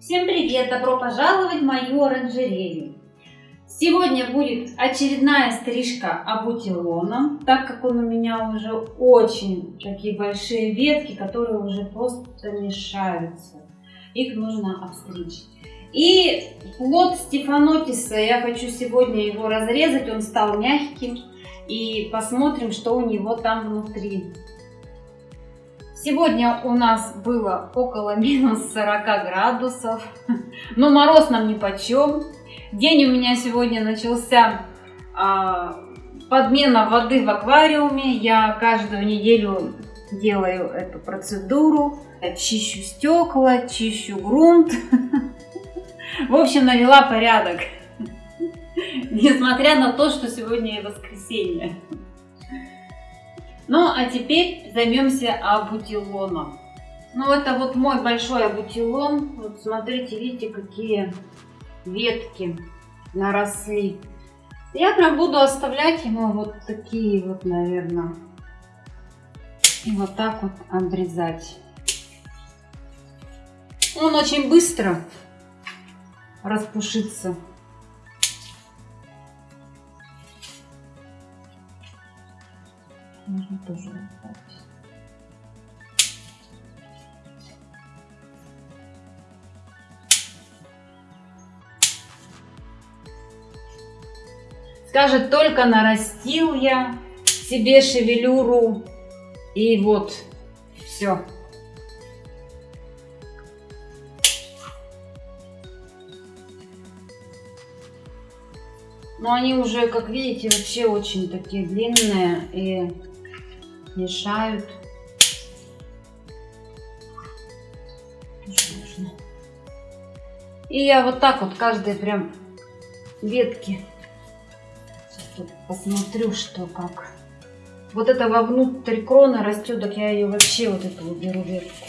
Всем привет! Добро пожаловать в мою оранжерею! Сегодня будет очередная стрижка абутилоном, так как он у меня уже очень такие большие ветки, которые уже просто мешаются. Их нужно обстричь. И плод стефанотиса, я хочу сегодня его разрезать, он стал мягким. И посмотрим, что у него там внутри. Сегодня у нас было около минус 40 градусов, но мороз нам ни по чем. День у меня сегодня начался а, подмена воды в аквариуме. Я каждую неделю делаю эту процедуру. Чищу стекла, чищу грунт. В общем, навела порядок. Несмотря на то, что сегодня воскресенье. Ну, а теперь займемся абутилоном. Ну, это вот мой большой абутилон. Вот смотрите, видите, какие ветки наросли. Я прям буду оставлять ему вот такие вот, наверное. И вот так вот обрезать. Он очень быстро распушится. Тоже. Скажет, только нарастил я себе шевелюру. И вот, все. Но они уже, как видите, вообще очень такие длинные и мешают. И я вот так вот каждой прям ветки посмотрю, что как. Вот это вовнутрь крона растет, так я ее вообще вот эту уберу ветку.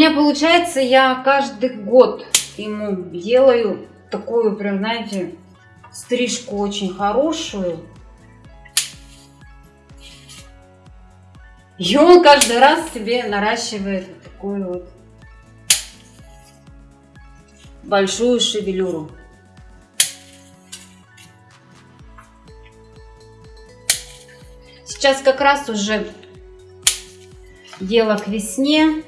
Меня получается, я каждый год ему делаю такую прям, знаете, стрижку очень хорошую. И он каждый раз себе наращивает вот такую вот большую шевелюру. Сейчас как раз уже дело к весне.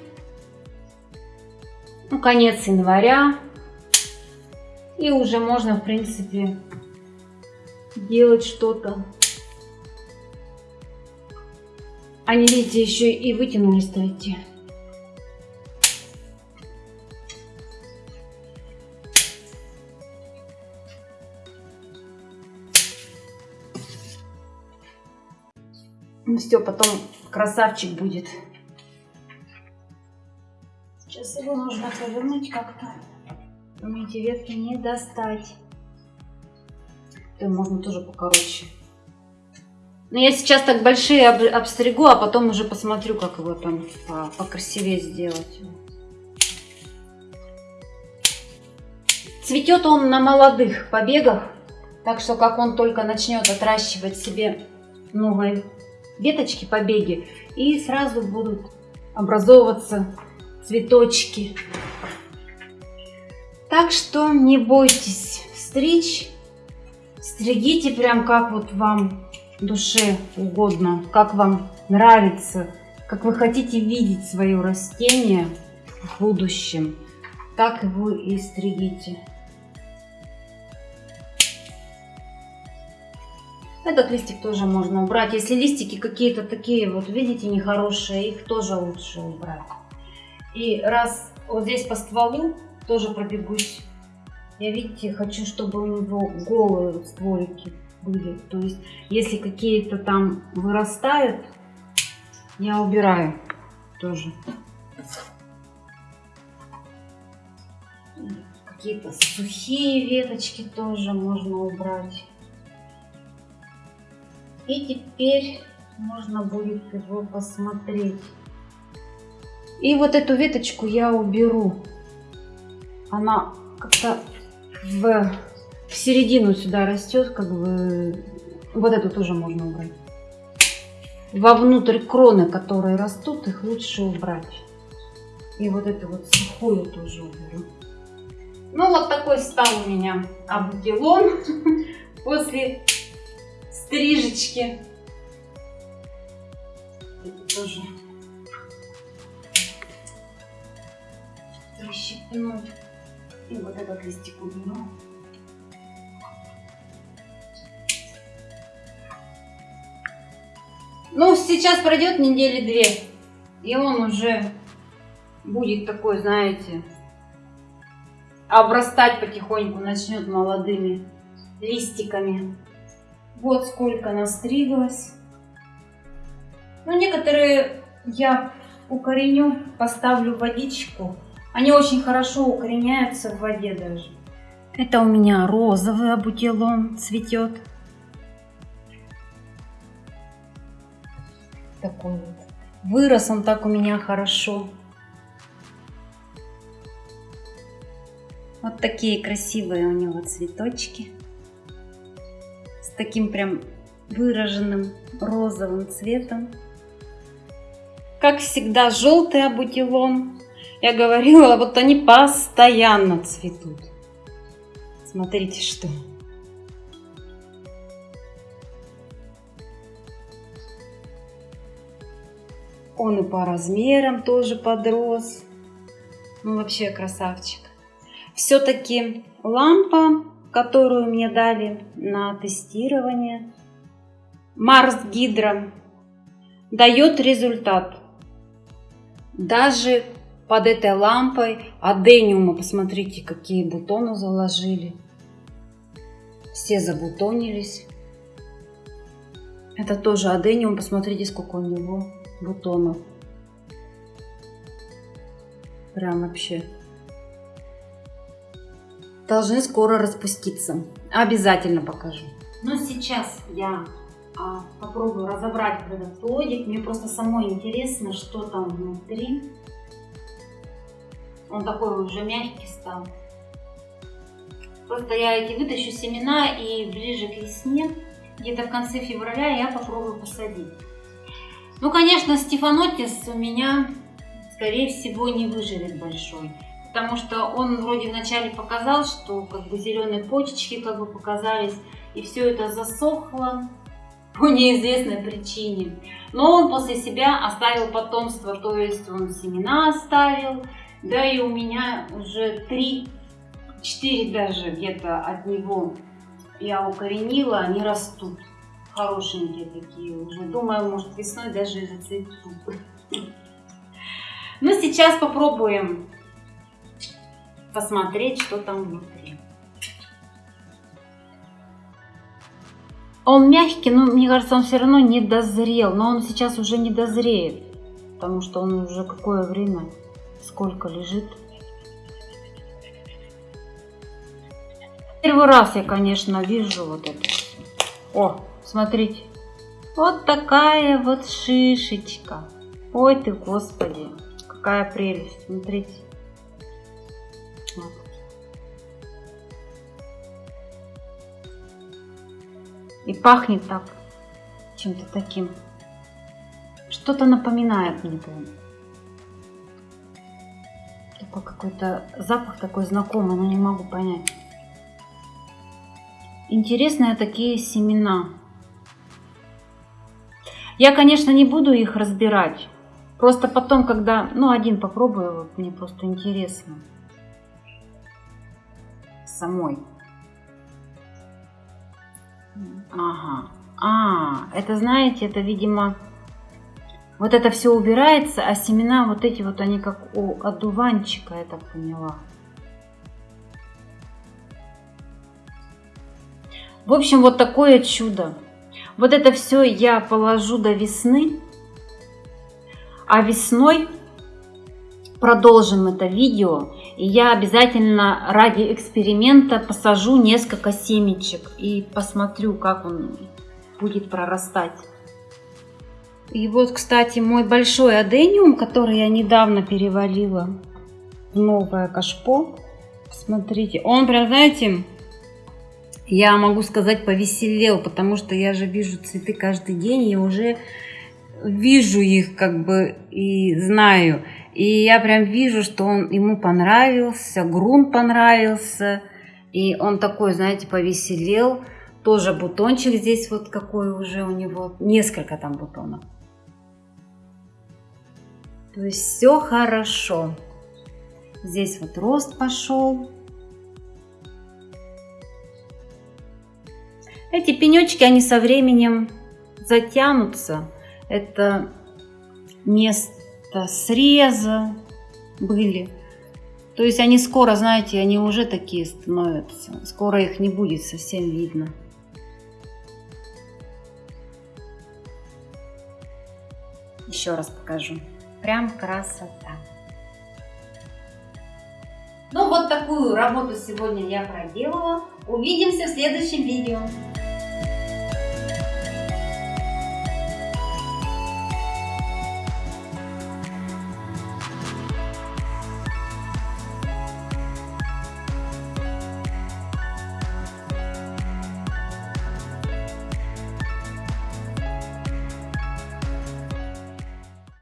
Конец января. И уже можно, в принципе, делать что-то. Они, видите, еще и вытянулись, кстати. Ну все, потом красавчик будет. Его нужно повернуть как-то. Мне ветки не достать. То можно тоже покороче. Но я сейчас так большие об, обстригу, а потом уже посмотрю, как его там по, покрасивее сделать. Цветет он на молодых побегах, так что как он только начнет отращивать себе новые веточки, побеги, и сразу будут образовываться цветочки. Так что не бойтесь стричь, стригите прям как вот вам душе угодно, как вам нравится, как вы хотите видеть свое растение в будущем, так его и стригите. Этот листик тоже можно убрать. Если листики какие-то такие, вот видите, нехорошие, их тоже лучше убрать. И раз вот здесь по стволу тоже пробегусь, я, видите, хочу, чтобы у него голые стволики были. То есть, если какие-то там вырастают, я убираю тоже. Какие-то сухие веточки тоже можно убрать. И теперь можно будет его посмотреть. И вот эту веточку я уберу. она как-то в, в середину сюда растет, как бы вот эту тоже можно убрать. Вовнутрь кроны, которые растут, их лучше убрать. И вот эту вот сухую тоже уберу. Ну вот такой стал у меня абутилон после стрижечки. Это тоже расщепнуть. И вот этот листик уберу. Ну, сейчас пройдет недели две, и он уже будет такой, знаете, обрастать потихоньку, начнет молодыми листиками. Вот сколько настриглось. Ну, некоторые я укореню, поставлю водичку. Они очень хорошо укореняются в воде даже. Это у меня розовый абутилон цветет. Такой вот. Вырос он так у меня хорошо. Вот такие красивые у него цветочки. С таким прям выраженным розовым цветом. Как всегда, желтый абутилон. Я говорила, вот они постоянно цветут. Смотрите, что. Он и по размерам тоже подрос. Ну, вообще красавчик. Все-таки лампа, которую мне дали на тестирование, Марс Гидро, дает результат. Даже под этой лампой адениума, посмотрите, какие бутоны заложили. Все забутонились. Это тоже адениум, посмотрите, сколько у него бутонов. Прям вообще должны скоро распуститься. Обязательно покажу. Но сейчас я а, попробую разобрать этот плодик. Мне просто самой интересно, что там внутри. Он такой уже мягкий стал. Просто я эти вытащу семена и ближе к весне, где-то в конце февраля, я попробую посадить. Ну, конечно, стефанотис у меня, скорее всего, не выживет большой потому что он вроде вначале показал, что как бы зеленые почечки как бы показались, и все это засохло по неизвестной причине. Но он после себя оставил потомство, то есть он семена оставил, да и у меня уже 3-4 даже где-то от него я укоренила, они растут. Хорошенькие такие уже. Думаю, может весной даже и зацветут. Ну, сейчас попробуем посмотреть, что там внутри. Он мягкий, но мне кажется, он все равно не дозрел. Но он сейчас уже не дозреет, потому что он уже какое время, сколько лежит. Первый раз я, конечно, вижу вот это. О, смотрите. Вот такая вот шишечка. Ой ты, господи, какая прелесть. Смотрите. И пахнет так, чем-то таким. Что-то напоминает мне прям. Какой-то запах такой знакомый, но не могу понять. Интересные такие семена. Я, конечно, не буду их разбирать. Просто потом, когда, ну, один попробую, вот мне просто интересно самой. Ага. А, это знаете, это, видимо, вот это все убирается, а семена вот эти вот, они как у одуванчика, я так поняла. В общем, вот такое чудо. Вот это все я положу до весны, а весной продолжим это видео. И я обязательно ради эксперимента посажу несколько семечек и посмотрю, как он будет прорастать. И вот, кстати, мой большой адениум, который я недавно перевалила в новое кашпо, Смотрите, он прям, знаете, я могу сказать, повеселел, потому что я же вижу цветы каждый день и уже вижу их как бы и знаю. И я прям вижу, что он ему понравился, грунт понравился. И он такой, знаете, повеселел. Тоже бутончик здесь вот какой уже у него. Несколько там бутонов. То есть все хорошо. Здесь вот рост пошел. Эти пенечки, они со временем затянутся. Это место среза были. То есть они скоро, знаете, они уже такие становятся. Скоро их не будет совсем видно. Еще раз покажу. Прям красота. Ну вот такую работу сегодня я проделала. Увидимся в следующем видео.